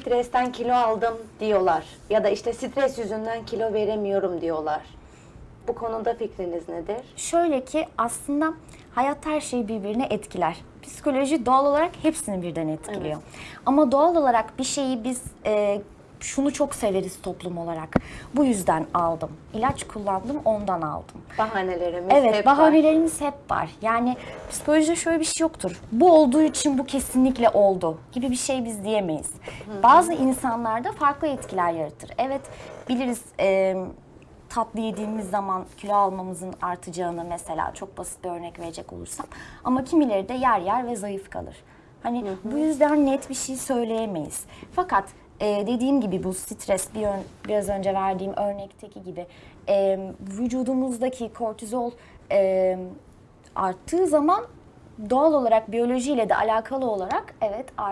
stresten kilo aldım diyorlar. Ya da işte stres yüzünden kilo veremiyorum diyorlar. Bu konuda fikriniz nedir? Şöyle ki aslında hayat her şeyi birbirine etkiler. Psikoloji doğal olarak hepsini birden etkiliyor. Ama doğal olarak bir şeyi biz e, şunu çok severiz toplum olarak. Bu yüzden aldım. İlaç kullandım ondan aldım. Bahanelerimiz Evet, hep var. bahanelerimiz hep var. Yani psikolojide şöyle bir şey yoktur. Bu olduğu için bu kesinlikle oldu gibi bir şey biz diyemeyiz. Bazı insanlarda farklı etkiler yaratır. Evet, biliriz e, tatlı yediğimiz zaman kilo almamızın artacağını mesela çok basit bir örnek verecek olursam. Ama kimileri de yer yer ve zayıf kalır. Hani bu yüzden net bir şey söyleyemeyiz. Fakat e, dediğim gibi bu stres bir ön- biraz önce verdiğim örnekteki gibi e, vücudumuzdaki kortizol e, arttığı zaman doğal olarak biyolojiyle de alakalı olarak evet artık